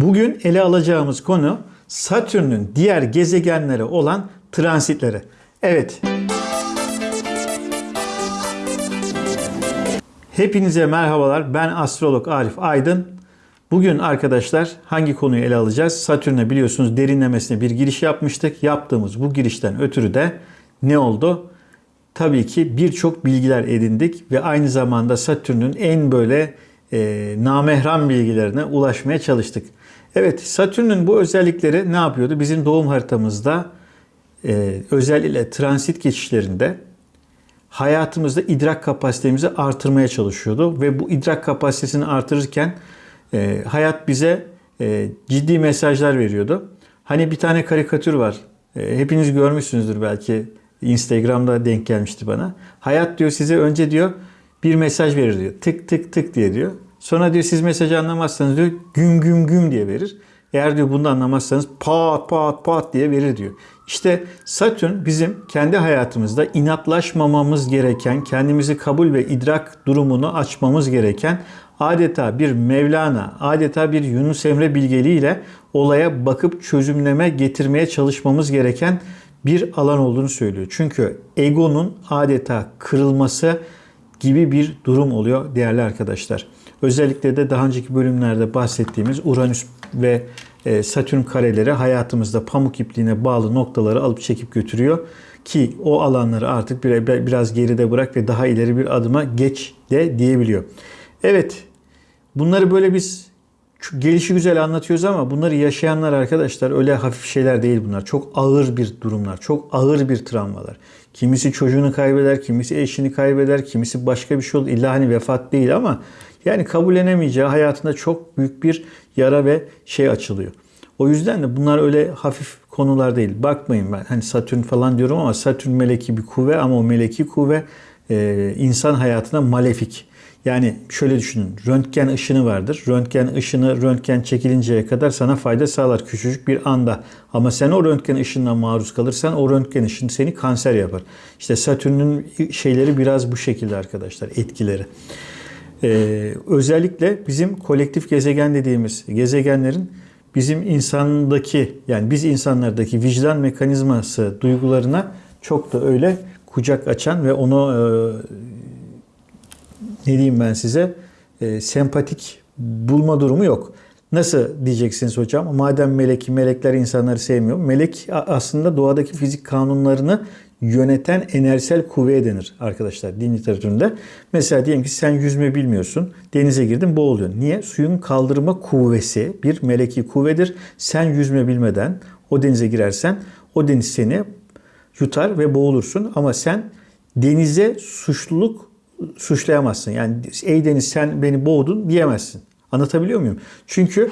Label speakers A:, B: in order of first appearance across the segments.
A: Bugün ele alacağımız konu Satürn'ün diğer gezegenlere olan transitleri. Evet. Hepinize merhabalar. Ben astrolog Arif Aydın. Bugün arkadaşlar hangi konuyu ele alacağız? Satürn'e biliyorsunuz derinlemesine bir giriş yapmıştık. Yaptığımız bu girişten ötürü de ne oldu? Tabii ki birçok bilgiler edindik ve aynı zamanda Satürn'ün en böyle e, namehram bilgilerine ulaşmaya çalıştık. Evet Satürn'ün bu özellikleri ne yapıyordu? Bizim doğum haritamızda e, özellikle transit geçişlerinde hayatımızda idrak kapasitemizi artırmaya çalışıyordu. Ve bu idrak kapasitesini artırırken e, hayat bize e, ciddi mesajlar veriyordu. Hani bir tane karikatür var. E, hepiniz görmüşsünüzdür belki. Instagram'da denk gelmişti bana. Hayat diyor size önce diyor bir mesaj verir diyor. Tık tık tık diye diyor. Sonra diyor siz mesajı anlamazsanız diyor güm güm güm diye verir. Eğer diyor bunu anlamazsanız pat pat pat diye verir diyor. İşte Satürn bizim kendi hayatımızda inatlaşmamamız gereken, kendimizi kabul ve idrak durumunu açmamız gereken adeta bir Mevlana, adeta bir Yunus Emre bilgeliğiyle olaya bakıp çözümleme getirmeye çalışmamız gereken bir alan olduğunu söylüyor. Çünkü egonun adeta kırılması gibi bir durum oluyor değerli arkadaşlar. Özellikle de daha önceki bölümlerde bahsettiğimiz Uranüs ve e, Satürn kareleri hayatımızda pamuk ipliğine bağlı noktaları alıp çekip götürüyor. Ki o alanları artık biraz geride bırak ve daha ileri bir adıma geç de diyebiliyor. Evet bunları böyle biz gelişi güzel anlatıyoruz ama bunları yaşayanlar arkadaşlar öyle hafif şeyler değil bunlar. Çok ağır bir durumlar, çok ağır bir travmalar. Kimisi çocuğunu kaybeder, kimisi eşini kaybeder, kimisi başka bir şey olur. İlla hani vefat değil ama yani kabullenemeyeceği hayatında çok büyük bir yara ve şey açılıyor. O yüzden de bunlar öyle hafif konular değil. Bakmayın ben hani Satürn falan diyorum ama Satürn meleki bir kuvve ama o meleki kuvve e, insan hayatına malefik. Yani şöyle düşünün. Röntgen ışını vardır. Röntgen ışını röntgen çekilinceye kadar sana fayda sağlar küçücük bir anda. Ama sen o röntgen ışınına maruz kalırsan o röntgen ışını seni kanser yapar. İşte Satürn'ün şeyleri biraz bu şekilde arkadaşlar etkileri. Ee, özellikle bizim kolektif gezegen dediğimiz gezegenlerin bizim insandaki yani biz insanlardaki vicdan mekanizması duygularına çok da öyle kucak açan ve onu e, ne diyeyim ben size e, sempatik bulma durumu yok. Nasıl diyeceksiniz hocam? Madem melek, melekler insanları sevmiyor. Melek aslında doğadaki fizik kanunlarını yöneten enerjisel kuvveye denir arkadaşlar din literatüründe. Mesela diyelim ki sen yüzme bilmiyorsun. Denize girdin boğuluyorsun. Niye? Suyun kaldırma kuvvesi bir meleki kuvvedir. Sen yüzme bilmeden o denize girersen o deniz seni yutar ve boğulursun. Ama sen denize suçluluk suçlayamazsın. Yani ey deniz sen beni boğdun diyemezsin. Anlatabiliyor muyum? Çünkü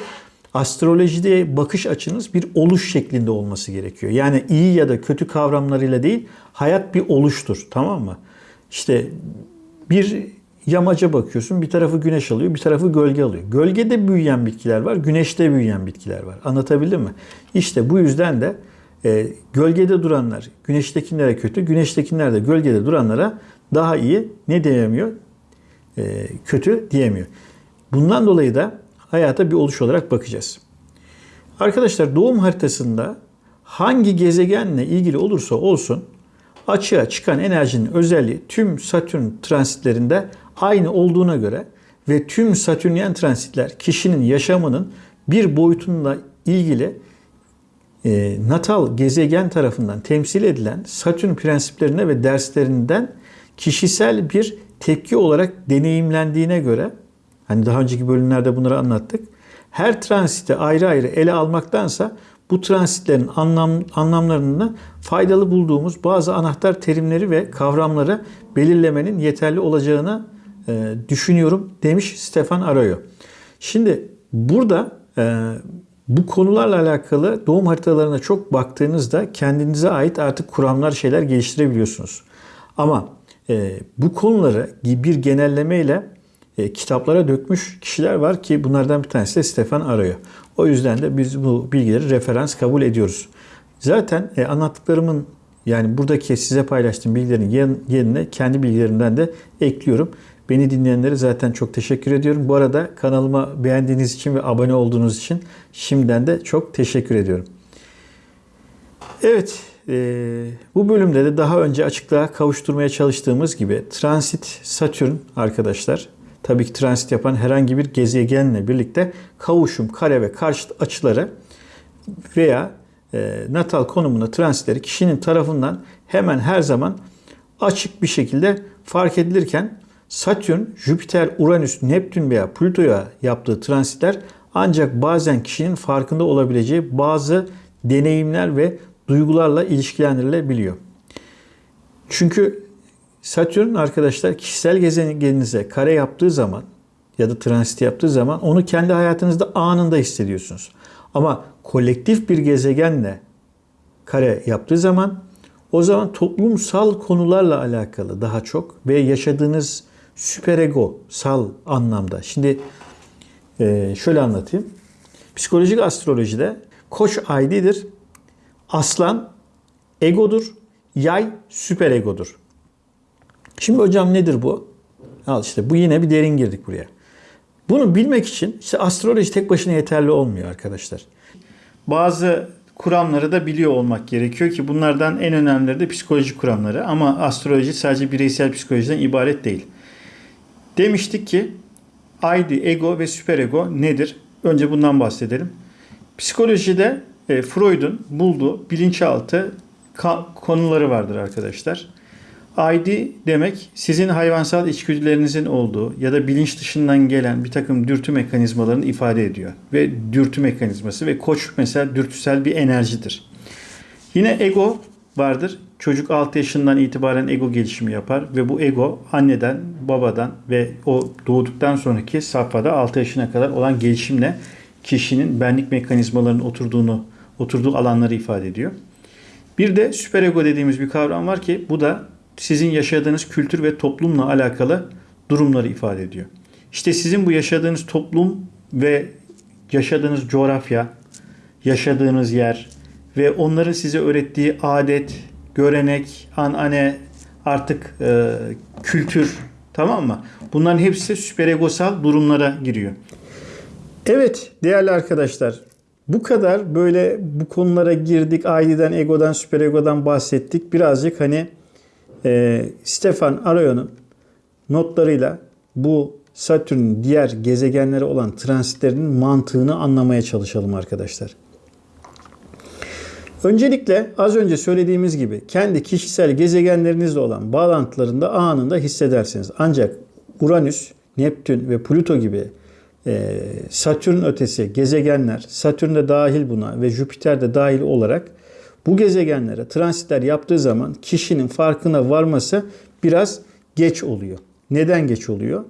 A: astrolojide bakış açınız bir oluş şeklinde olması gerekiyor. Yani iyi ya da kötü kavramlarıyla değil, hayat bir oluştur. Tamam mı? İşte bir yamaca bakıyorsun. Bir tarafı güneş alıyor, bir tarafı gölge alıyor. Gölgede büyüyen bitkiler var, güneşte büyüyen bitkiler var. Anlatabildim mi? İşte bu yüzden de e, gölgede duranlar güneştekilere kötü, güneştekiler de gölgede duranlara daha iyi ne diyemiyor? E, kötü diyemiyor. Bundan dolayı da hayata bir oluş olarak bakacağız. Arkadaşlar doğum haritasında hangi gezegenle ilgili olursa olsun açığa çıkan enerjinin özelliği tüm Satürn transitlerinde aynı olduğuna göre ve tüm Satürnyen transitler kişinin yaşamının bir boyutunda ilgili e, natal gezegen tarafından temsil edilen Satürn prensiplerine ve derslerinden kişisel bir tepki olarak deneyimlendiğine göre Hani daha önceki bölümlerde bunları anlattık. Her transiti ayrı ayrı ele almaktansa bu transitlerin anlam, anlamlarını faydalı bulduğumuz bazı anahtar terimleri ve kavramları belirlemenin yeterli olacağını e, düşünüyorum demiş Stefan Arroyo. Şimdi burada e, bu konularla alakalı doğum haritalarına çok baktığınızda kendinize ait artık kuramlar şeyler geliştirebiliyorsunuz. Ama e, bu konuları bir genellemeyle e, kitaplara dökmüş kişiler var ki bunlardan bir tanesi de Stefan Arroyo. O yüzden de biz bu bilgileri referans kabul ediyoruz. Zaten e, anlattıklarımın yani buradaki size paylaştığım bilgilerin yerine kendi bilgilerimden de ekliyorum. Beni dinleyenlere zaten çok teşekkür ediyorum. Bu arada kanalıma beğendiğiniz için ve abone olduğunuz için şimdiden de çok teşekkür ediyorum. Evet, e, bu bölümde de daha önce açıklığa kavuşturmaya çalıştığımız gibi transit Satürn arkadaşlar, tabii ki transit yapan herhangi bir gezegenle birlikte kavuşum, kare ve karşıt açıları veya e, natal konumunda transitleri kişinin tarafından hemen her zaman açık bir şekilde fark edilirken Satürn, Jüpiter, Uranüs, Neptün veya Plüto'ya yaptığı transitler ancak bazen kişinin farkında olabileceği bazı deneyimler ve duygularla ilişkilendirilebiliyor. Çünkü Satürn arkadaşlar kişisel gezegeninize kare yaptığı zaman ya da transit yaptığı zaman onu kendi hayatınızda anında hissediyorsunuz. Ama kolektif bir gezegenle kare yaptığı zaman o zaman toplumsal konularla alakalı daha çok ve yaşadığınız süperego sal anlamda. Şimdi e, şöyle anlatayım. Psikolojik astrolojide koç aydidir. Aslan egodur. Yay süperegodur. Şimdi hocam nedir bu? Al işte bu yine bir derin girdik buraya. Bunu bilmek için işte astroloji tek başına yeterli olmuyor arkadaşlar. Bazı kuramları da biliyor olmak gerekiyor ki bunlardan en önemlileri de psikoloji kuramları ama astroloji sadece bireysel psikolojiden ibaret değil. Demiştik ki ID, ego ve süperego nedir? Önce bundan bahsedelim. Psikolojide e, Freud'un bulduğu bilinçaltı konuları vardır arkadaşlar. ID demek sizin hayvansal içgüdülerinizin olduğu ya da bilinç dışından gelen bir takım dürtü mekanizmalarını ifade ediyor. Ve dürtü mekanizması ve koç mesela dürtüsel bir enerjidir. Yine ego vardır. Çocuk 6 yaşından itibaren ego gelişimi yapar ve bu ego anneden, babadan ve o doğduktan sonraki safhada 6 yaşına kadar olan gelişimle kişinin benlik mekanizmalarının oturduğunu, oturduğu alanları ifade ediyor. Bir de süperego dediğimiz bir kavram var ki bu da sizin yaşadığınız kültür ve toplumla alakalı durumları ifade ediyor. İşte sizin bu yaşadığınız toplum ve yaşadığınız coğrafya, yaşadığınız yer ve onların size öğrettiği adet, görenek, anane, artık e, kültür tamam mı? Bunların hepsi süperegosal durumlara giriyor. Evet değerli arkadaşlar bu kadar böyle bu konulara girdik. Aileden, egodan, süperegodan bahsettik. Birazcık hani e, Stefan Arayon'un notlarıyla bu Satürn'ün diğer gezegenlere olan transitlerinin mantığını anlamaya çalışalım arkadaşlar. Öncelikle az önce söylediğimiz gibi kendi kişisel gezegenlerinizle olan bağlantılarında anında hissedersiniz. Ancak Uranüs, Neptün ve Plüto gibi e, Satürn ötesi gezegenler, Satürn de dahil buna ve Jüpiter de dahil olarak bu gezegenlere transitler yaptığı zaman kişinin farkına varması biraz geç oluyor. Neden geç oluyor?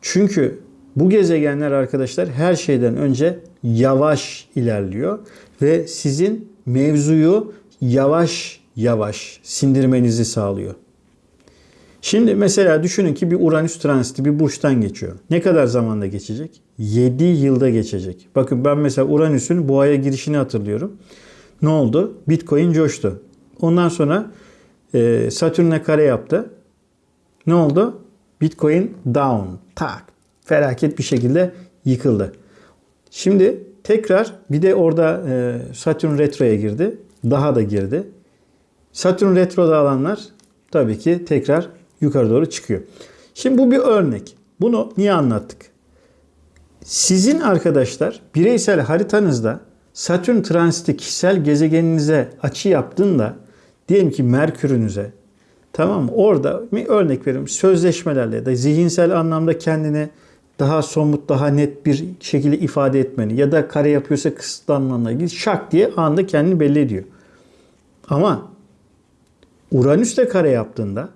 A: Çünkü bu gezegenler arkadaşlar her şeyden önce yavaş ilerliyor ve sizin mevzuyu yavaş yavaş sindirmenizi sağlıyor. Şimdi mesela düşünün ki bir Uranüs transiti bir burçtan geçiyor. Ne kadar zamanda geçecek? 7 yılda geçecek. Bakın ben mesela Uranüs'ün boğaya girişini hatırlıyorum. Ne oldu? Bitcoin coştu. Ondan sonra e, Satürn'e kare yaptı. Ne oldu? Bitcoin down. Tak. Felaket bir şekilde yıkıldı. Şimdi tekrar bir de orada e, Satürn retroya girdi. Daha da girdi. Satürn retroda alanlar tabii ki tekrar yukarı doğru çıkıyor. Şimdi bu bir örnek. Bunu niye anlattık? Sizin arkadaşlar bireysel haritanızda Satürn transiti kişisel gezegeninize açı yaptığında diyelim ki Merkür'ünüze tamam mı? Orada bir örnek veriyorum sözleşmelerle ya da zihinsel anlamda kendini daha somut, daha net bir şekilde ifade etmeni ya da kare yapıyorsa kısıtlanmanla ilgili şak diye anda kendini belli ediyor. Ama Uranüs'te kare yaptığında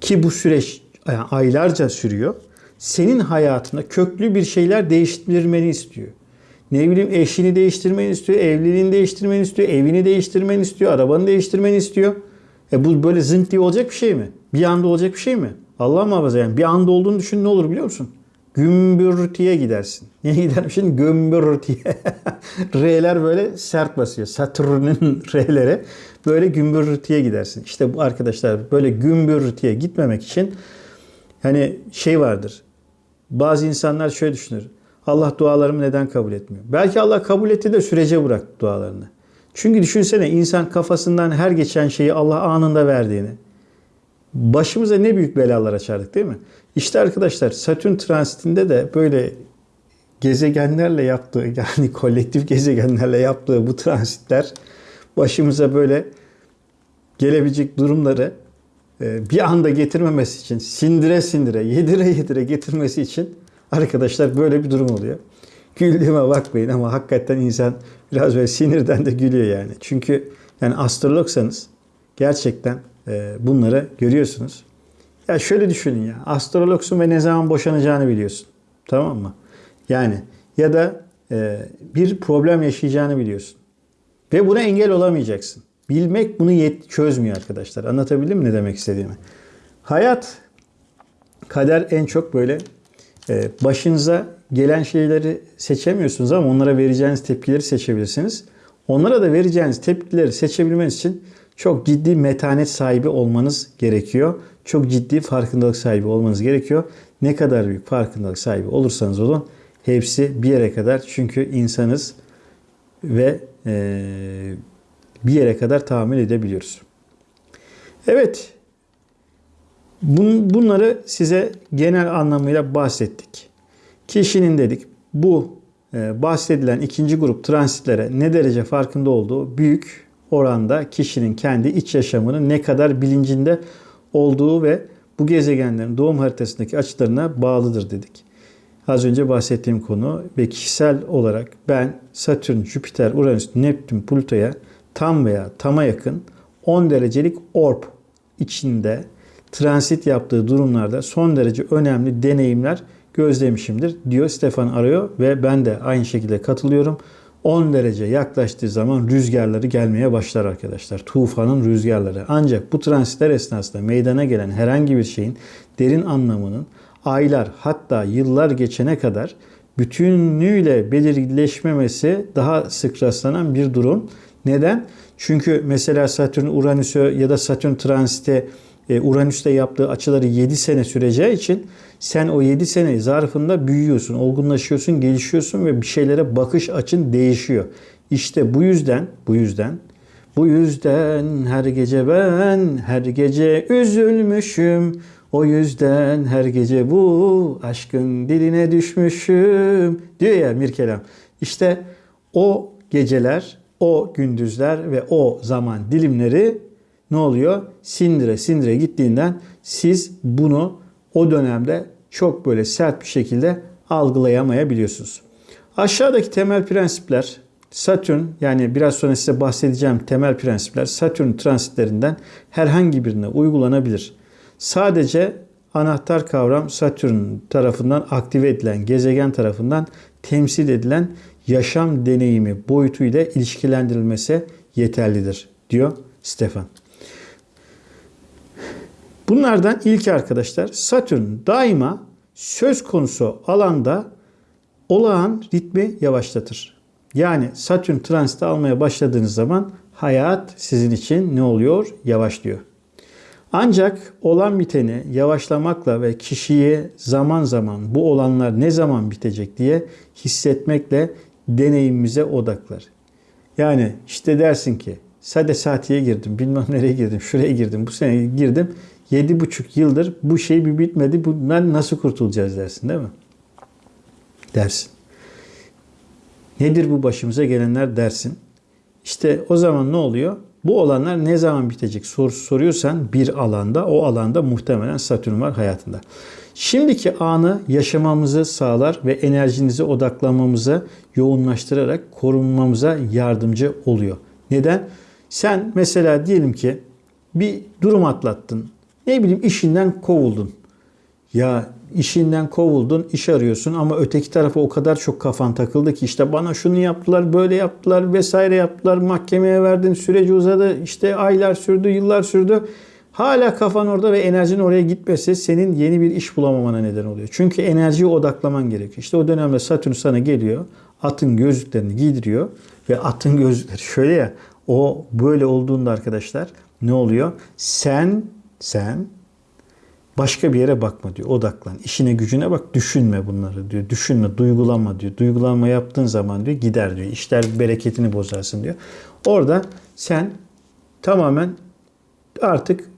A: ki bu süreç aylarca sürüyor. Senin hayatında köklü bir şeyler değiştirmeni istiyor. Ne bileyim eşini değiştirmeni istiyor, evliliğini değiştirmeni istiyor, evini değiştirmeni istiyor, arabanı değiştirmeni istiyor. E bu böyle zınk diye olacak bir şey mi? Bir anda olacak bir şey mi? Allah muhafaza yani bir anda olduğunu düşün ne olur biliyor musun? Gümbürtüye gidersin. Niye gidermişsin? Gümbürtüye. R'ler böyle sert basıyor. Satürn'ün R'leri böyle gümbürtüye gidersin. İşte bu arkadaşlar böyle gümbürtüye gitmemek için Hani şey vardır. Bazı insanlar şöyle düşünür. Allah dualarımı neden kabul etmiyor? Belki Allah kabul etti de sürece bıraktı dualarını. Çünkü düşünsene insan kafasından her geçen şeyi Allah anında verdiğini. Başımıza ne büyük belalar açardık değil mi? İşte arkadaşlar Satürn transitinde de böyle gezegenlerle yaptığı yani kolektif gezegenlerle yaptığı bu transitler başımıza böyle gelebilecek durumları e, bir anda getirmemesi için sindire sindire yedire yedire getirmesi için arkadaşlar böyle bir durum oluyor. Güldüğüme bakmayın ama hakikaten insan biraz böyle sinirden de gülüyor yani. Çünkü yani astrologsanız gerçekten e, bunları görüyorsunuz. Ya şöyle düşünün ya astrologsun ve ne zaman boşanacağını biliyorsun. Tamam mı? Yani ya da e, bir problem yaşayacağını biliyorsun. Ve buna engel olamayacaksın. Bilmek bunu yet çözmüyor arkadaşlar. Anlatabildim mi ne demek istediğimi? Hayat, kader en çok böyle başınıza gelen şeyleri seçemiyorsunuz ama onlara vereceğiniz tepkileri seçebilirsiniz. Onlara da vereceğiniz tepkileri seçebilmeniz için çok ciddi metanet sahibi olmanız gerekiyor. Çok ciddi farkındalık sahibi olmanız gerekiyor. Ne kadar büyük farkındalık sahibi olursanız olun hepsi bir yere kadar çünkü insanız ve e, bir yere kadar tahammül edebiliyoruz. Evet, bun, bunları size genel anlamıyla bahsettik. Kişinin dedik bu e, bahsedilen ikinci grup transitlere ne derece farkında olduğu büyük oranda kişinin kendi iç yaşamının ne kadar bilincinde olduğu ve bu gezegenlerin doğum haritasındaki açılarına bağlıdır dedik. Az önce bahsettiğim konu ve kişisel olarak ben Satürn, Jüpiter, Uranüs, Neptün, Plüto'ya tam veya tama yakın 10 derecelik orb içinde transit yaptığı durumlarda son derece önemli deneyimler gözlemişimdir diyor Stefan Arıyor ve ben de aynı şekilde katılıyorum. 10 derece yaklaştığı zaman rüzgarları gelmeye başlar arkadaşlar. Tufanın rüzgarları. Ancak bu transitler esnasında meydana gelen herhangi bir şeyin derin anlamının aylar hatta yıllar geçene kadar bütünlüğüyle belirleşmemesi daha sık rastlanan bir durum. Neden? Çünkü mesela Satürn Uranüs'ü ya da Satürn transite Uranüs'te yaptığı açıları 7 sene süreceği için sen o 7 sene zarfında büyüyorsun, olgunlaşıyorsun, gelişiyorsun ve bir şeylere bakış açın değişiyor. İşte bu yüzden, bu yüzden, bu yüzden her gece ben her gece üzülmüşüm. O yüzden her gece bu aşkın diline düşmüşüm diyor ya Mirkelam. İşte o geceler, o gündüzler ve o zaman dilimleri ne oluyor? Sindire sindire gittiğinden siz bunu o dönemde çok böyle sert bir şekilde algılayamayabiliyorsunuz. Aşağıdaki temel prensipler Satürn yani biraz sonra size bahsedeceğim temel prensipler Satürn transitlerinden herhangi birine uygulanabilir. Sadece anahtar kavram Satürn tarafından aktive edilen, gezegen tarafından temsil edilen yaşam deneyimi boyutuyla ilişkilendirilmesi yeterlidir diyor Stefan. Bunlardan ilki arkadaşlar Satürn daima söz konusu alanda olağan ritmi yavaşlatır. Yani Satürn transiti almaya başladığınız zaman hayat sizin için ne oluyor? Yavaşlıyor. Ancak olan biteni yavaşlamakla ve kişiyi zaman zaman bu olanlar ne zaman bitecek diye hissetmekle deneyimimize odaklar. Yani işte dersin ki sade saatiye girdim, bilmem nereye girdim, şuraya girdim, bu sene girdim. Yedi buçuk yıldır bu şey bir bitmedi. Bundan nasıl kurtulacağız dersin değil mi? Dersin. Nedir bu başımıza gelenler dersin. İşte o zaman ne oluyor? Bu olanlar ne zaman bitecek sorusu soruyorsan bir alanda o alanda muhtemelen Satürn var hayatında. Şimdiki anı yaşamamızı sağlar ve enerjinizi odaklamamıza yoğunlaştırarak korunmamıza yardımcı oluyor. Neden? Sen mesela diyelim ki bir durum atlattın. Ne bileyim işinden kovuldun. Ya işinden kovuldun, iş arıyorsun ama öteki tarafa o kadar çok kafan takıldı ki işte bana şunu yaptılar, böyle yaptılar vesaire yaptılar, mahkemeye verdin, süreci uzadı, işte aylar sürdü, yıllar sürdü. Hala kafan orada ve enerjinin oraya gitmesi senin yeni bir iş bulamamana neden oluyor. Çünkü enerjiyi odaklaman gerekiyor. İşte o dönemde Satürn sana geliyor, atın gözlüklerini giydiriyor ve atın gözlükleri şöyle ya, o böyle olduğunda arkadaşlar ne oluyor? Sen, sen Başka bir yere bakma diyor. Odaklan. İşine gücüne bak. Düşünme bunları diyor. Düşünme, duygulanma diyor. Duygulanma yaptığın zaman diyor gider diyor. İşler bereketini bozarsın diyor. Orada sen tamamen artık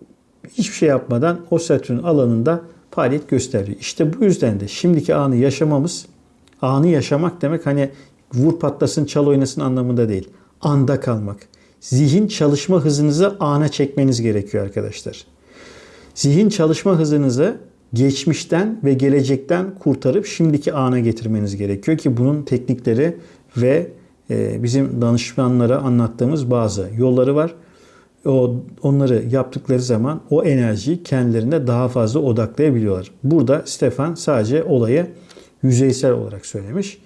A: hiçbir şey yapmadan o Satürn alanında faaliyet gösteriyor. İşte bu yüzden de şimdiki anı yaşamamız, anı yaşamak demek hani vur patlasın çal oynasın anlamında değil. Anda kalmak. Zihin çalışma hızınızı ana çekmeniz gerekiyor arkadaşlar. Zihin çalışma hızınızı geçmişten ve gelecekten kurtarıp şimdiki ana getirmeniz gerekiyor ki bunun teknikleri ve e, bizim danışmanlara anlattığımız bazı yolları var. O onları yaptıkları zaman o enerjiyi kendilerine daha fazla odaklayabiliyorlar. Burada Stefan sadece olayı yüzeysel olarak söylemiş.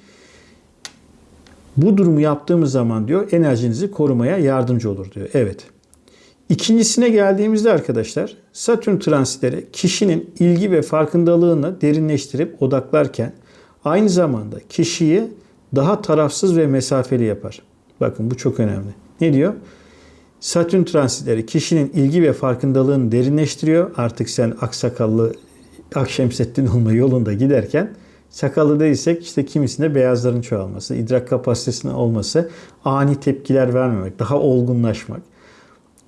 A: Bu durumu yaptığımız zaman diyor enerjinizi korumaya yardımcı olur diyor. Evet. İkincisine geldiğimizde arkadaşlar Satürn transitleri kişinin ilgi ve farkındalığını derinleştirip odaklarken aynı zamanda kişiyi daha tarafsız ve mesafeli yapar. Bakın bu çok önemli. Ne diyor? Satürn transitleri kişinin ilgi ve farkındalığını derinleştiriyor. Artık sen aksakallı Akşemseddin olma yolunda giderken sakallı değilsek işte kimisinde beyazların çoğalması, idrak kapasitesinin olması, ani tepkiler vermemek, daha olgunlaşmak.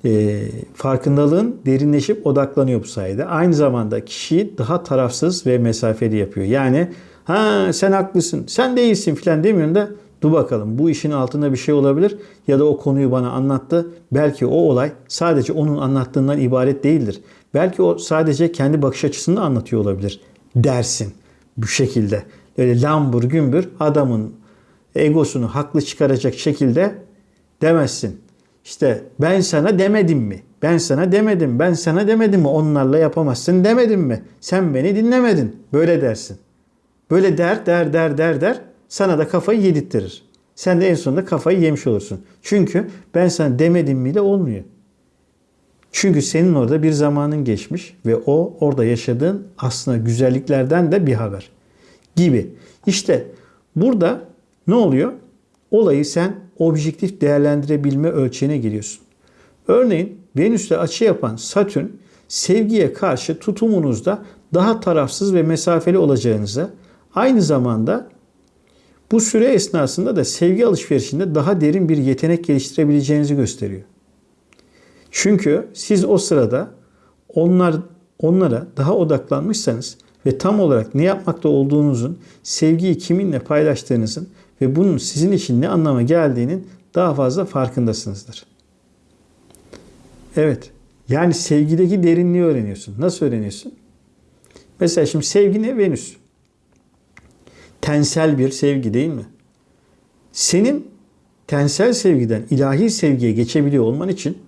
A: E, farkındalığın derinleşip odaklanıyor bu sayede. Aynı zamanda kişiyi daha tarafsız ve mesafeli yapıyor. Yani ha sen haklısın, sen değilsin filan demiyorsun da dur bakalım bu işin altında bir şey olabilir ya da o konuyu bana anlattı. Belki o olay sadece onun anlattığından ibaret değildir. Belki o sadece kendi bakış açısını anlatıyor olabilir dersin bu şekilde. Öyle lambur gümbür adamın egosunu haklı çıkaracak şekilde demezsin. İşte ben sana demedim mi? Ben sana demedim. Ben sana demedim mi? Onlarla yapamazsın demedim mi? Sen beni dinlemedin. Böyle dersin. Böyle der der der der der. Sana da kafayı yedirttirir. Sen de en sonunda kafayı yemiş olursun. Çünkü ben sana demedim mi de olmuyor. Çünkü senin orada bir zamanın geçmiş ve o orada yaşadığın aslında güzelliklerden de bir haber gibi. İşte burada ne oluyor? Olayı sen objektif değerlendirebilme ölçeğine giriyorsun. Örneğin Venüs'te açı yapan Satürn sevgiye karşı tutumunuzda daha tarafsız ve mesafeli olacağınızı aynı zamanda bu süre esnasında da sevgi alışverişinde daha derin bir yetenek geliştirebileceğinizi gösteriyor. Çünkü siz o sırada onlar onlara daha odaklanmışsanız ve tam olarak ne yapmakta olduğunuzun, sevgiyi kiminle paylaştığınızın ve bunun sizin için ne anlama geldiğinin daha fazla farkındasınızdır. Evet. Yani sevgideki derinliği öğreniyorsun. Nasıl öğreniyorsun? Mesela şimdi sevgi ne? Venüs. Tensel bir sevgi değil mi? Senin tensel sevgiden ilahi sevgiye geçebiliyor olman için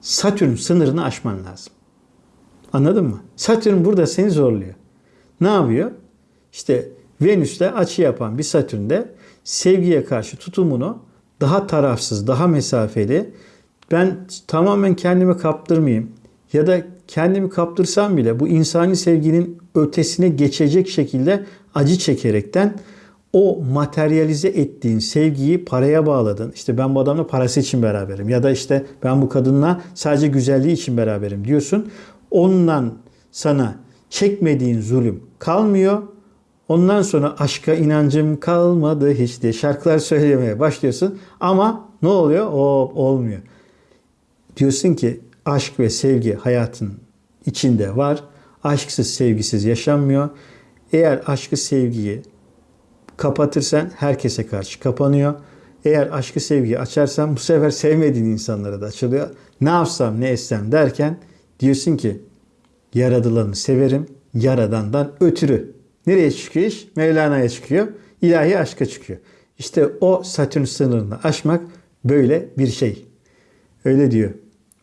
A: Satürn sınırını aşman lazım. Anladın mı? Satürn burada seni zorluyor. Ne yapıyor? İşte Venüs'te açı yapan bir Satürn'de sevgiye karşı tutumunu daha tarafsız, daha mesafeli, ben tamamen kendimi kaptırmayayım ya da kendimi kaptırsam bile bu insani sevginin ötesine geçecek şekilde acı çekerekten o materyalize ettiğin sevgiyi paraya bağladın. İşte ben bu adamla parası için beraberim ya da işte ben bu kadınla sadece güzelliği için beraberim diyorsun. Ondan sana çekmediğin zulüm kalmıyor. Ondan sonra aşka inancım kalmadı hiç diye şarkılar söylemeye başlıyorsun. Ama ne oluyor? O olmuyor. Diyorsun ki aşk ve sevgi hayatın içinde var. Aşksız sevgisiz yaşanmıyor. Eğer aşkı sevgiyi kapatırsan herkese karşı kapanıyor. Eğer aşkı sevgiyi açarsan bu sefer sevmediğin insanlara da açılıyor. Ne yapsam ne etsem derken diyorsun ki yaradılanı severim yaradandan ötürü. Nereye çıkıyor iş? Mevlana'ya çıkıyor. İlahi aşka çıkıyor. İşte o Satürn sınırını aşmak böyle bir şey. Öyle diyor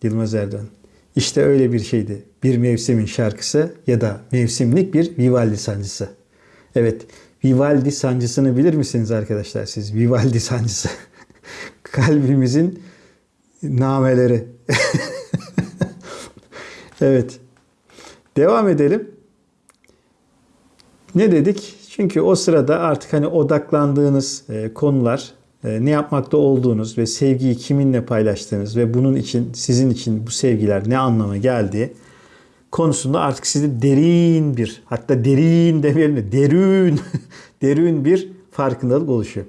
A: Yılmaz Erdoğan. İşte öyle bir şeydi. Bir mevsimin şarkısı ya da mevsimlik bir Vivaldi sancısı. Evet, Vivaldi sancısını bilir misiniz arkadaşlar siz? Vivaldi sancısı. Kalbimizin nameleri. evet. Devam edelim. Ne dedik? Çünkü o sırada artık hani odaklandığınız e, konular, e, ne yapmakta olduğunuz ve sevgiyi kiminle paylaştığınız ve bunun için sizin için bu sevgiler ne anlama geldiği konusunda artık sizde derin bir hatta derin demeyelim de derin derin bir farkındalık oluşuyor.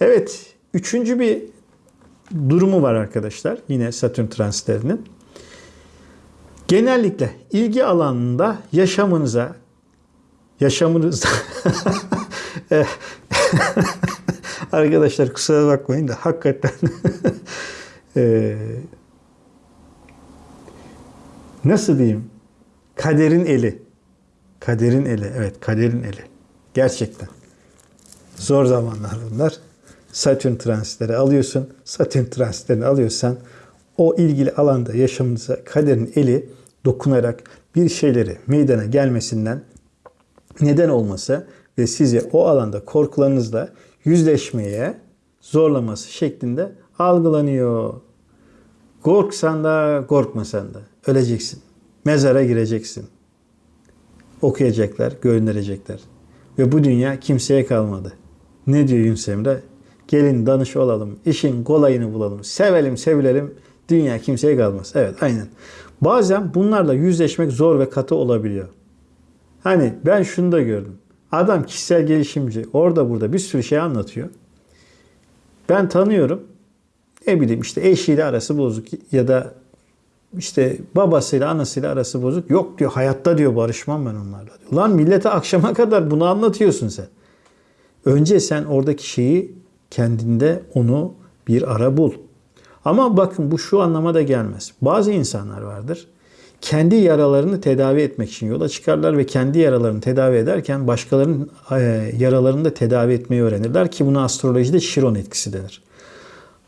A: Evet, üçüncü bir durumu var arkadaşlar. Yine Satürn transitlerinin. Genellikle ilgi alanında yaşamınıza yaşamınızda arkadaşlar kusura bakmayın da hakikaten ee, nasıl diyeyim? Kaderin eli. Kaderin eli evet kaderin eli. Gerçekten. Zor zamanlar bunlar. Satürn transitleri alıyorsun. Satürn transitlerini alıyorsan o ilgili alanda yaşamınıza kaderin eli dokunarak bir şeyleri meydana gelmesinden neden olması ve sizi o alanda korkularınızla yüzleşmeye zorlaması şeklinde algılanıyor. Korksan da korkmasan da öleceksin. Mezara gireceksin. Okuyacaklar, gönderecekler. Ve bu dünya kimseye kalmadı. Ne diyor Yunus Emre? Gelin danış olalım, işin kolayını bulalım, sevelim sevilelim, dünya kimseye kalmaz. Evet aynen. Bazen bunlarla yüzleşmek zor ve katı olabiliyor. Hani ben şunu da gördüm. Adam kişisel gelişimci orada burada bir sürü şey anlatıyor. Ben tanıyorum. Ne bileyim işte eşiyle arası bozuk ya da işte babasıyla anasıyla arası bozuk. Yok diyor hayatta diyor barışmam ben onlarla diyor. Lan millete akşama kadar bunu anlatıyorsun sen. Önce sen oradaki şeyi kendinde onu bir ara bul. Ama bakın bu şu anlama da gelmez. Bazı insanlar vardır. Kendi yaralarını tedavi etmek için yola çıkarlar ve kendi yaralarını tedavi ederken başkalarının e, yaralarını da tedavi etmeyi öğrenirler ki buna astrolojide Şiron etkisi denir.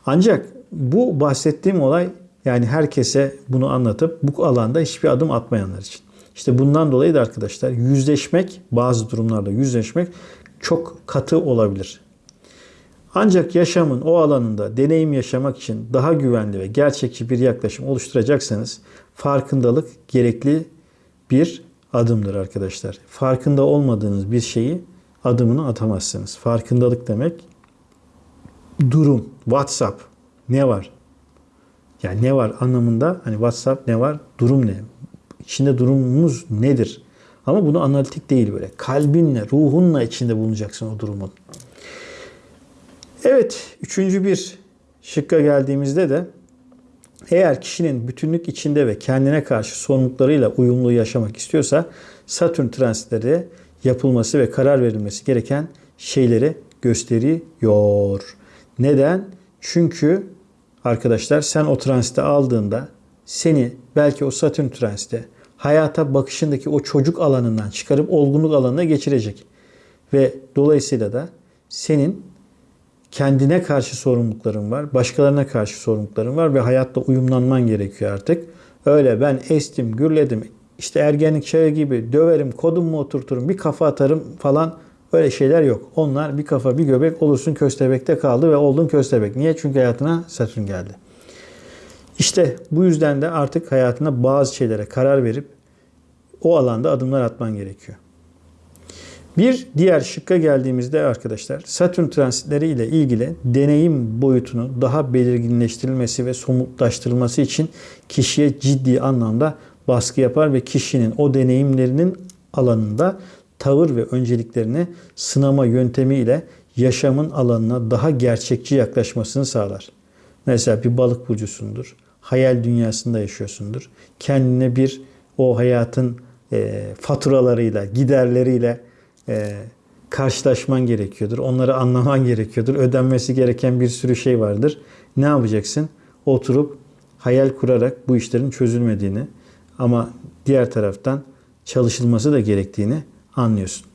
A: Ancak bu bahsettiğim olay yani herkese bunu anlatıp bu alanda hiçbir adım atmayanlar için. İşte bundan dolayı da arkadaşlar yüzleşmek bazı durumlarda yüzleşmek çok katı olabilir. Ancak yaşamın o alanında deneyim yaşamak için daha güvenli ve gerçekçi bir yaklaşım oluşturacaksanız farkındalık gerekli bir adımdır arkadaşlar. Farkında olmadığınız bir şeyi adımını atamazsınız. Farkındalık demek durum, WhatsApp ne var? Yani ne var anlamında hani WhatsApp ne var? Durum ne? İçinde durumumuz nedir? Ama bunu analitik değil böyle. Kalbinle, ruhunla içinde bulunacaksın o durumun. Evet, üçüncü bir şıkka geldiğimizde de eğer kişinin bütünlük içinde ve kendine karşı sorumluluklarıyla uyumlu yaşamak istiyorsa Satürn transitleri yapılması ve karar verilmesi gereken şeyleri gösteriyor. Neden? Çünkü arkadaşlar sen o transite aldığında seni belki o Satürn transite hayata bakışındaki o çocuk alanından çıkarıp olgunluk alanına geçirecek. Ve dolayısıyla da senin kendine karşı sorumlulukların var, başkalarına karşı sorumlulukların var ve hayatta uyumlanman gerekiyor artık. Öyle ben estim, gürledim, işte ergenlik çağı gibi döverim, kodumu oturturum, bir kafa atarım falan öyle şeyler yok. Onlar bir kafa bir göbek olursun köstebekte kaldı ve oldun köstebek. Niye? Çünkü hayatına Satürn geldi. İşte bu yüzden de artık hayatına bazı şeylere karar verip o alanda adımlar atman gerekiyor. Bir diğer şıkka geldiğimizde arkadaşlar Satürn transitleri ile ilgili deneyim boyutunu daha belirginleştirilmesi ve somutlaştırılması için kişiye ciddi anlamda baskı yapar ve kişinin o deneyimlerinin alanında tavır ve önceliklerini sınama yöntemi ile yaşamın alanına daha gerçekçi yaklaşmasını sağlar. Mesela bir balık burcusundur. Hayal dünyasında yaşıyorsundur. Kendine bir o hayatın e, faturalarıyla, giderleriyle e, karşılaşman gerekiyordur. Onları anlaman gerekiyordur. Ödenmesi gereken bir sürü şey vardır. Ne yapacaksın? Oturup hayal kurarak bu işlerin çözülmediğini ama diğer taraftan çalışılması da gerektiğini anlıyorsun.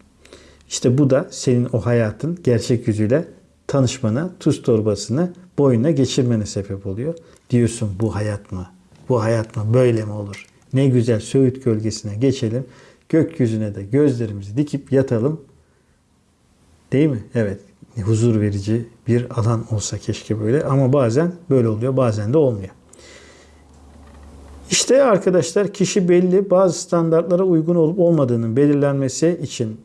A: İşte bu da senin o hayatın gerçek yüzüyle tanışmana, tuz torbasını boynuna geçirmene sebep oluyor. Diyorsun bu hayat mı? Bu hayat mı? Böyle mi olur? Ne güzel Söğüt gölgesine geçelim. Gökyüzüne de gözlerimizi dikip yatalım. Değil mi? Evet. Huzur verici bir alan olsa keşke böyle. Ama bazen böyle oluyor, bazen de olmuyor. İşte arkadaşlar kişi belli bazı standartlara uygun olup olmadığının belirlenmesi için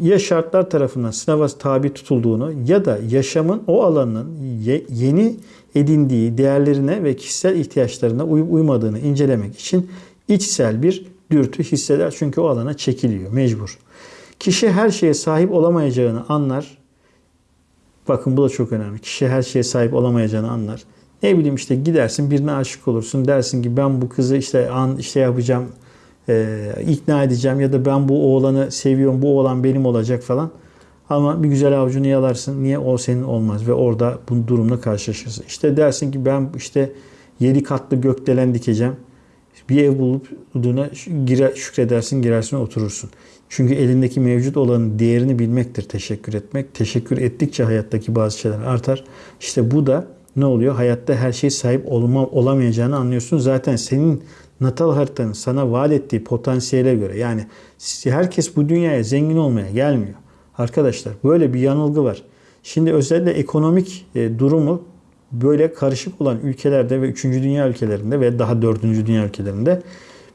A: ya şartlar tarafından sınava tabi tutulduğunu ya da yaşamın o alanın yeni edindiği değerlerine ve kişisel ihtiyaçlarına uyup uymadığını incelemek için içsel bir dürtü hisseder çünkü o alana çekiliyor mecbur. Kişi her şeye sahip olamayacağını anlar. Bakın bu da çok önemli. Kişi her şeye sahip olamayacağını anlar. Ne bileyim işte gidersin birine aşık olursun. Dersin ki ben bu kızı işte an işte yapacağım, e, ikna edeceğim ya da ben bu oğlanı seviyorum, bu oğlan benim olacak falan. Ama bir güzel avucunu yalarsın. Niye o senin olmaz ve orada bu durumla karşılaşırsın. İşte dersin ki ben işte yedi katlı gökdelen dikeceğim. Bir ev bulup bulduğuna girer, şükredersin, girersin, oturursun. Çünkü elindeki mevcut olanın değerini bilmektir teşekkür etmek. Teşekkür ettikçe hayattaki bazı şeyler artar. İşte bu da ne oluyor? Hayatta her şey sahip olma, olamayacağını anlıyorsun. Zaten senin natal haritanın sana vaat ettiği potansiyele göre yani herkes bu dünyaya zengin olmaya gelmiyor. Arkadaşlar böyle bir yanılgı var. Şimdi özellikle ekonomik e, durumu böyle karışık olan ülkelerde ve 3. dünya ülkelerinde ve daha 4. dünya ülkelerinde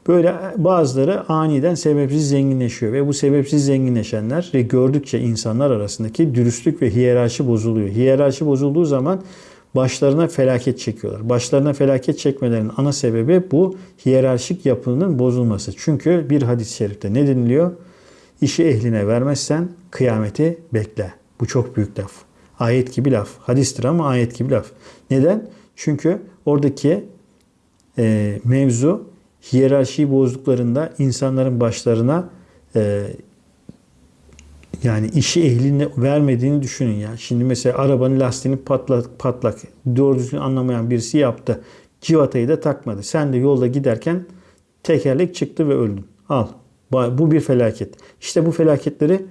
A: böyle bazıları aniden sebepsiz zenginleşiyor ve bu sebepsiz zenginleşenler ve gördükçe insanlar arasındaki dürüstlük ve hiyerarşi bozuluyor. Hiyerarşi bozulduğu zaman başlarına felaket çekiyorlar. Başlarına felaket çekmelerinin ana sebebi bu hiyerarşik yapının bozulması. Çünkü bir hadis-i şerifte ne deniliyor? İşi ehline vermezsen kıyameti bekle. Bu çok büyük laf. Ayet gibi laf. Hadistir ama ayet gibi laf. Neden? Çünkü oradaki e, mevzu hiyerarşiyi bozduklarında insanların başlarına e, yani işi ehline vermediğini düşünün ya. Şimdi mesela arabanın lastiğini patlak, patlak doğru düzgün anlamayan birisi yaptı. Civatayı da takmadı. Sen de yolda giderken tekerlek çıktı ve öldün. Al. Bu bir felaket. İşte bu felaketleri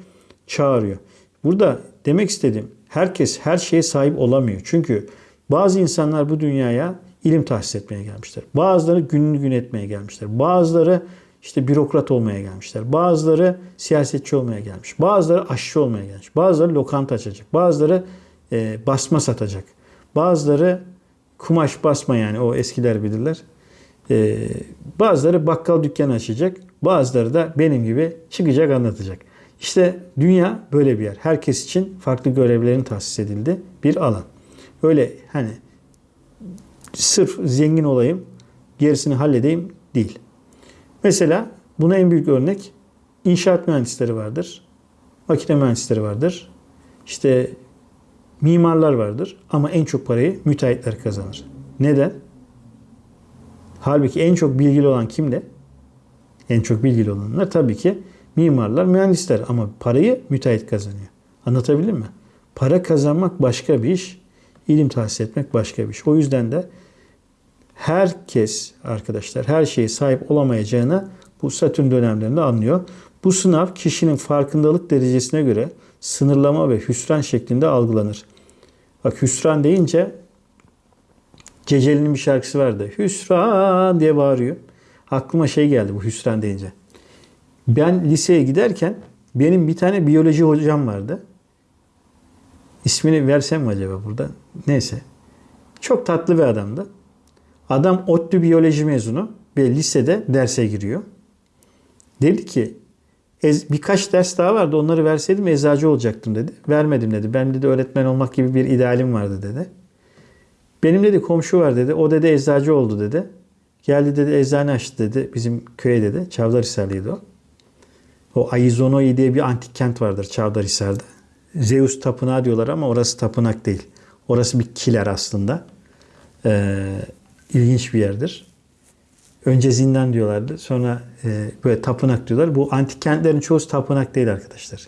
A: çağırıyor. Burada demek istediğim herkes her şeye sahip olamıyor. Çünkü bazı insanlar bu dünyaya ilim tahsis etmeye gelmişler. Bazıları gününü gün etmeye gelmişler. Bazıları işte bürokrat olmaya gelmişler. Bazıları siyasetçi olmaya gelmiş. Bazıları aşçı olmaya gelmiş. Bazıları lokanta açacak. Bazıları e, basma satacak. Bazıları kumaş basma yani o eskiler bilirler. E, bazıları bakkal dükkanı açacak. Bazıları da benim gibi çıkacak anlatacak. İşte dünya böyle bir yer. Herkes için farklı görevlerin tahsis edildi bir alan. Öyle hani sırf zengin olayım, gerisini halledeyim değil. Mesela buna en büyük örnek inşaat mühendisleri vardır. Makine mühendisleri vardır. İşte mimarlar vardır. Ama en çok parayı müteahhitler kazanır. Neden? Halbuki en çok bilgili olan kimde? En çok bilgili olanlar tabii ki mimarlar, mühendisler ama parayı müteahhit kazanıyor. Anlatabildim mi? Para kazanmak başka bir iş, ilim tahsis etmek başka bir iş. O yüzden de herkes arkadaşlar her şeye sahip olamayacağını bu Satürn dönemlerinde anlıyor. Bu sınav kişinin farkındalık derecesine göre sınırlama ve hüsran şeklinde algılanır. Bak hüsran deyince Ceceli'nin bir şarkısı vardı. Hüsran diye bağırıyor. Aklıma şey geldi bu hüsran deyince. Ben liseye giderken benim bir tane biyoloji hocam vardı. İsmini versem mi acaba burada? Neyse. Çok tatlı bir adamdı. Adam ODTÜ biyoloji mezunu ve lisede derse giriyor. Dedi ki birkaç ders daha vardı onları verseydim eczacı olacaktım dedi. Vermedim dedi. Ben dedi öğretmen olmak gibi bir idealim vardı dedi. Benim dedi komşu var dedi. O dedi eczacı oldu dedi. Geldi dedi eczane açtı dedi bizim köye dedi. Çavdarhisarlıydı o. O Aizonoi diye bir antik kent vardır Çavdarhisar'da. Zeus tapınağı diyorlar ama orası tapınak değil. Orası bir kiler aslında. Ee, ilginç bir yerdir. Önce zindan diyorlardı. Sonra e, böyle tapınak diyorlar. Bu antik kentlerin çoğu tapınak değil arkadaşlar.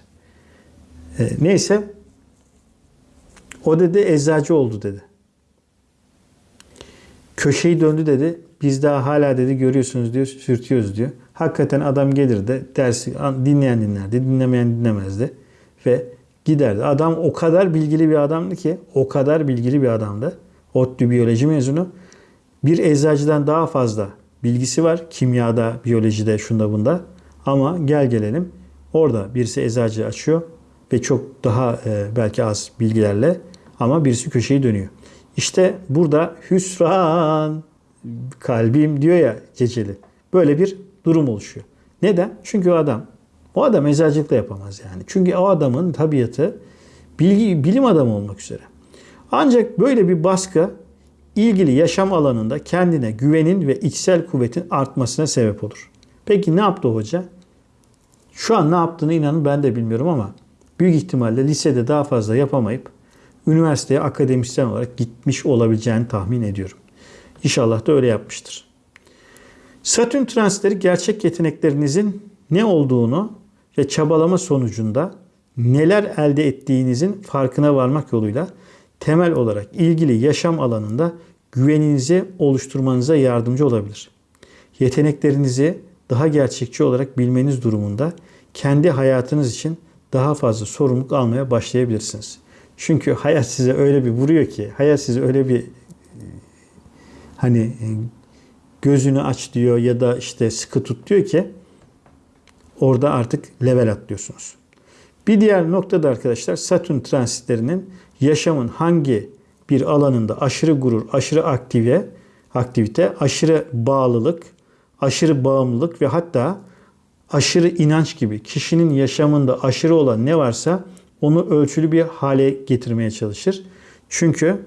A: E, neyse o dedi eczacı oldu dedi. Köşeyi döndü dedi. Biz daha hala dedi görüyorsunuz diyor sürtüyoruz diyor. Hakikaten adam gelirdi dersi dinleyen dinlerdi dinlemeyen dinlemezdi ve giderdi. Adam o kadar bilgili bir adamdı ki o kadar bilgili bir adamdı. ODTÜ biyoloji mezunu. Bir eczacıdan daha fazla bilgisi var. Kimyada, biyolojide, şunda bunda. Ama gel gelelim orada birisi eczacı açıyor ve çok daha e, belki az bilgilerle ama birisi köşeyi dönüyor. İşte burada hüsran kalbim diyor ya Ceceli. Böyle bir durum oluşuyor. Neden? Çünkü o adam o adam eczacılık da yapamaz yani. Çünkü o adamın tabiatı bilgi, bilim adamı olmak üzere. Ancak böyle bir baskı ilgili yaşam alanında kendine güvenin ve içsel kuvvetin artmasına sebep olur. Peki ne yaptı hoca? Şu an ne yaptığını inanın ben de bilmiyorum ama büyük ihtimalle lisede daha fazla yapamayıp üniversiteye akademisyen olarak gitmiş olabileceğini tahmin ediyorum. İnşallah da öyle yapmıştır. Satürn transitleri gerçek yeteneklerinizin ne olduğunu ve çabalama sonucunda neler elde ettiğinizin farkına varmak yoluyla temel olarak ilgili yaşam alanında güveninizi oluşturmanıza yardımcı olabilir. Yeteneklerinizi daha gerçekçi olarak bilmeniz durumunda kendi hayatınız için daha fazla sorumluluk almaya başlayabilirsiniz. Çünkü hayat size öyle bir vuruyor ki, hayat size öyle bir hani gözünü aç diyor ya da işte sıkı tut diyor ki orada artık level atlıyorsunuz. Bir diğer noktada arkadaşlar Satürn transitlerinin yaşamın hangi bir alanında aşırı gurur, aşırı aktive, aktivite, aşırı bağlılık, aşırı bağımlılık ve hatta aşırı inanç gibi kişinin yaşamında aşırı olan ne varsa onu ölçülü bir hale getirmeye çalışır. Çünkü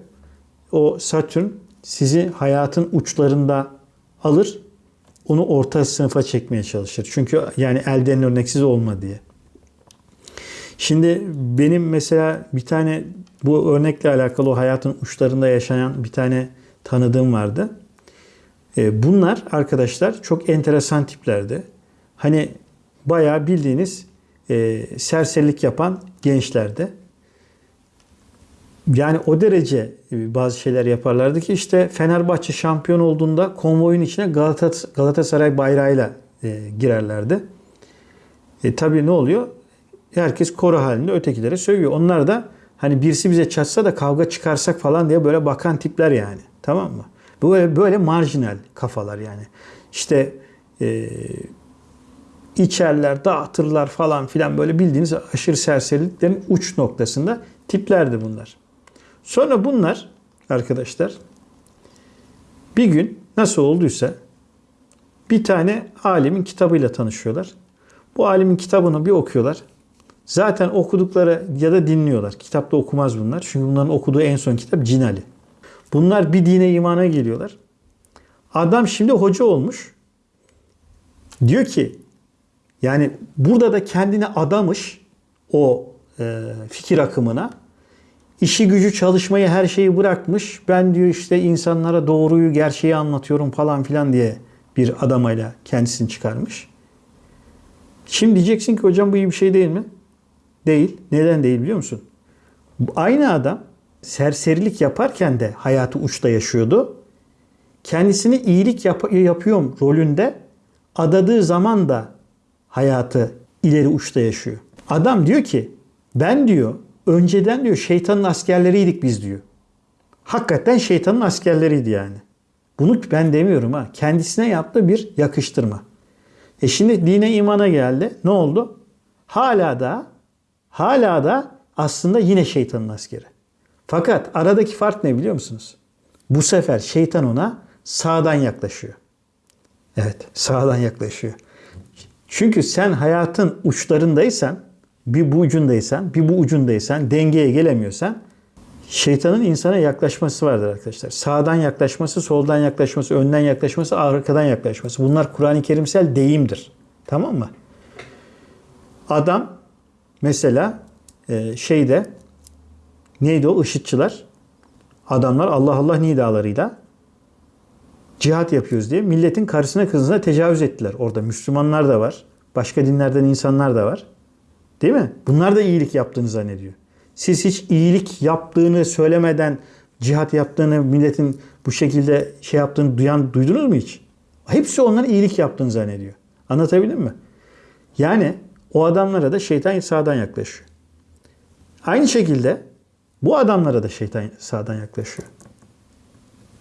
A: o Satürn sizi hayatın uçlarında alır, onu orta sınıfa çekmeye çalışır. Çünkü yani elden örneksiz olma diye. Şimdi benim mesela bir tane bu örnekle alakalı o hayatın uçlarında yaşayan bir tane tanıdığım vardı. E, bunlar arkadaşlar çok enteresan tiplerdi. Hani bayağı bildiğiniz e, serserilik yapan gençlerdi. Yani o derece e, bazı şeyler yaparlardı ki işte Fenerbahçe şampiyon olduğunda konvoyun içine Galatasaray bayrağıyla girerlerdi. E tabii ne oluyor? Herkes koro halinde ötekilere sövüyor. Onlar da hani birisi bize çatsa da kavga çıkarsak falan diye böyle bakan tipler yani. Tamam mı? Böyle böyle marjinal kafalar yani. İşte e, içerler, dağıtırlar falan filan böyle bildiğiniz aşırı serseriliklerin uç noktasında tiplerdi bunlar. Sonra bunlar arkadaşlar bir gün nasıl olduysa bir tane alimin kitabıyla tanışıyorlar. Bu alimin kitabını bir okuyorlar. Zaten okudukları ya da dinliyorlar. Kitapta okumaz bunlar. Çünkü bunların okuduğu en son kitap Cinali. Bunlar bir dine imana geliyorlar. Adam şimdi hoca olmuş. Diyor ki yani burada da kendine adamış o e, fikir akımına. İşi gücü çalışmayı her şeyi bırakmış. Ben diyor işte insanlara doğruyu gerçeği anlatıyorum falan filan diye bir adamayla kendisini çıkarmış. Şimdi diyeceksin ki hocam bu iyi bir şey değil mi? Değil. Neden değil biliyor musun? Aynı adam serserilik yaparken de hayatı uçta yaşıyordu. Kendisini iyilik yap- yapıyorum rolünde adadığı zaman da hayatı ileri uçta yaşıyor. Adam diyor ki ben diyor önceden diyor şeytanın askerleriydik biz diyor. Hakikaten şeytanın askerleriydi yani. Bunu ben demiyorum ha. Kendisine yaptığı bir yakıştırma. E şimdi dine imana geldi. Ne oldu? Hala da hala da aslında yine şeytanın askeri. Fakat aradaki fark ne biliyor musunuz? Bu sefer şeytan ona sağdan yaklaşıyor. Evet, sağdan yaklaşıyor. Çünkü sen hayatın uçlarındaysan, bir bu ucundaysan, bir bu ucundaysan, dengeye gelemiyorsan şeytanın insana yaklaşması vardır arkadaşlar. Sağdan yaklaşması, soldan yaklaşması, önden yaklaşması, arkadan yaklaşması. Bunlar Kur'an-ı Kerimsel deyimdir. Tamam mı? Adam mesela e, şeyde neydi o IŞİD'çiler? Adamlar Allah Allah nidalarıyla cihat yapıyoruz diye milletin karısına kızına tecavüz ettiler. Orada Müslümanlar da var. Başka dinlerden insanlar da var. Değil mi? Bunlar da iyilik yaptığını zannediyor. Siz hiç iyilik yaptığını söylemeden cihat yaptığını, milletin bu şekilde şey yaptığını duyan duydunuz mu hiç? Hepsi onların iyilik yaptığını zannediyor. Anlatabildim mi? Yani o adamlara da şeytan sağdan yaklaşıyor. Aynı şekilde bu adamlara da şeytan sağdan yaklaşıyor.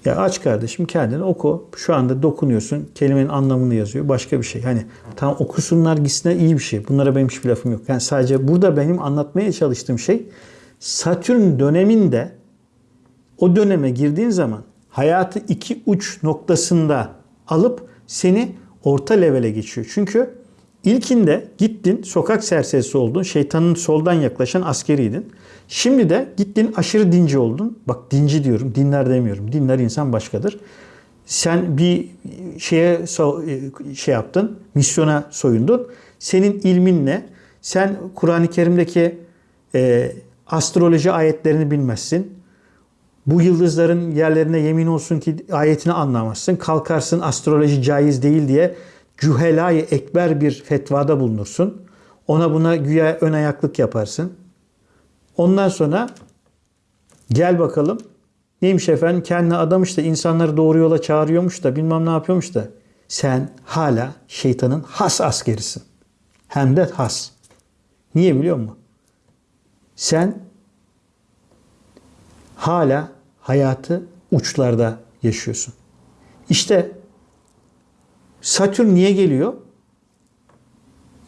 A: Ya aç kardeşim kendini oku. Şu anda dokunuyorsun. Kelimenin anlamını yazıyor. Başka bir şey. Hani tam okusunlar gitsinler iyi bir şey. Bunlara benim hiçbir lafım yok. Yani sadece burada benim anlatmaya çalıştığım şey Satürn döneminde o döneme girdiğin zaman hayatı iki uç noktasında alıp seni orta levele geçiyor. Çünkü ilkinde gittin sokak serserisi oldun. Şeytanın soldan yaklaşan askeriydin. Şimdi de gittin aşırı dinci oldun. Bak dinci diyorum, dinler demiyorum. Dinler insan başkadır. sen bir şeye so- şey yaptın, misyona soyundun. Senin ilminle sen Kur'an-ı Kerim'deki e, astroloji ayetlerini bilmezsin. Bu yıldızların yerlerine yemin olsun ki ayetini anlamazsın. Kalkarsın astroloji caiz değil diye cühelayı ekber bir fetvada bulunursun. Ona buna güya ön ayaklık yaparsın. Ondan sonra gel bakalım neymiş efendim kendine adamış da insanları doğru yola çağırıyormuş da bilmem ne yapıyormuş da sen hala şeytanın has askerisin. Hem de has. Niye biliyor musun? Sen hala hayatı uçlarda yaşıyorsun. İşte Satürn niye geliyor?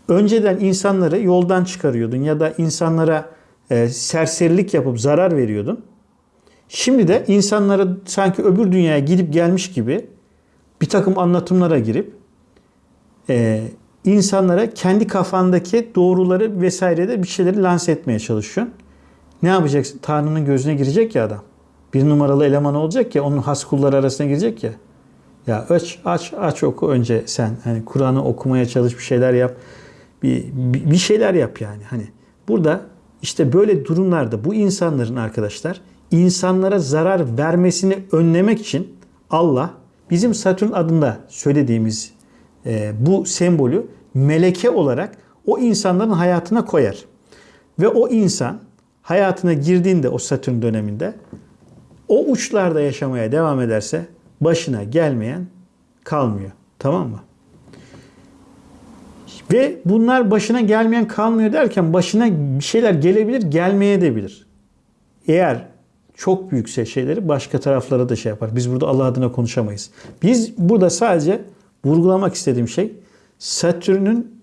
A: Önceden insanları yoldan çıkarıyordun ya da insanlara e, serserilik yapıp zarar veriyordun. Şimdi de insanlara sanki öbür dünyaya gidip gelmiş gibi bir takım anlatımlara girip e, insanlara kendi kafandaki doğruları vesairede bir şeyleri lanse etmeye çalışıyorsun. Ne yapacaksın? Tanrı'nın gözüne girecek ya adam. Bir numaralı eleman olacak ya onun has kulları arasına girecek ya. Ya aç aç aç oku önce sen. Hani Kur'an'ı okumaya çalış bir şeyler yap. Bir, bir şeyler yap yani. Hani burada işte böyle durumlarda bu insanların arkadaşlar insanlara zarar vermesini önlemek için Allah bizim Satürn adında söylediğimiz e, bu sembolü meleke olarak o insanların hayatına koyar. Ve o insan hayatına girdiğinde o Satürn döneminde o uçlarda yaşamaya devam ederse başına gelmeyen kalmıyor. Tamam mı? Ve bunlar başına gelmeyen kalmıyor derken başına bir şeyler gelebilir, gelmeye de. Eğer çok büyükse şeyleri başka taraflara da şey yapar. Biz burada Allah adına konuşamayız. Biz burada sadece vurgulamak istediğim şey Satürn'ün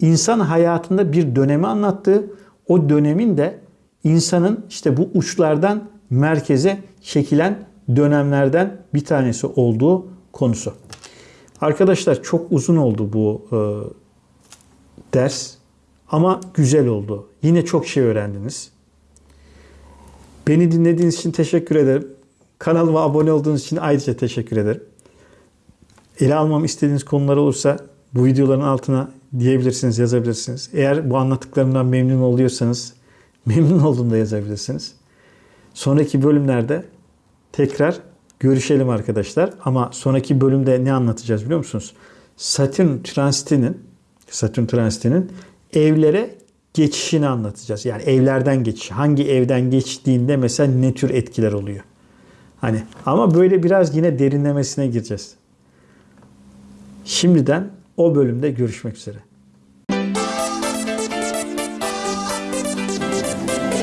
A: insan hayatında bir dönemi anlattığı, o dönemin de insanın işte bu uçlardan merkeze çekilen dönemlerden bir tanesi olduğu konusu. Arkadaşlar çok uzun oldu bu e, ders ama güzel oldu. Yine çok şey öğrendiniz. Beni dinlediğiniz için teşekkür ederim. Kanalıma abone olduğunuz için ayrıca teşekkür ederim. Ele almamı istediğiniz konular olursa bu videoların altına diyebilirsiniz, yazabilirsiniz. Eğer bu anlattıklarımdan memnun oluyorsanız memnun olduğumda yazabilirsiniz. Sonraki bölümlerde tekrar görüşelim arkadaşlar. Ama sonraki bölümde ne anlatacağız biliyor musunuz? Satürn transitinin Satürn transitinin evlere geçişini anlatacağız. Yani evlerden geçiş. Hangi evden geçtiğinde mesela ne tür etkiler oluyor? Hani ama böyle biraz yine derinlemesine gireceğiz. Şimdiden o bölümde görüşmek üzere.